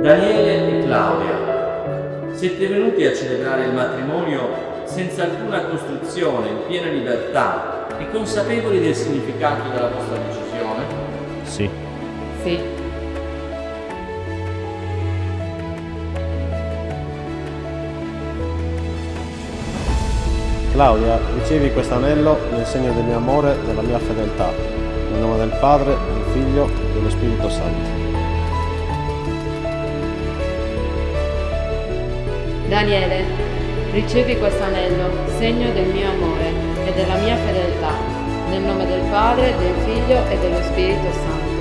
Daniele e Claudia, siete venuti a celebrare il matrimonio senza alcuna costruzione, in piena libertà e consapevoli del significato della vostra decisione? Sì. Sì. Claudia, ricevi questo anello nel segno del mio amore e della mia fedeltà. Nel nome del Padre, del Figlio e dello Spirito Santo. Daniele, ricevi questo anello, segno del mio amore e della mia fedeltà, nel nome del Padre, del Figlio e dello Spirito Santo.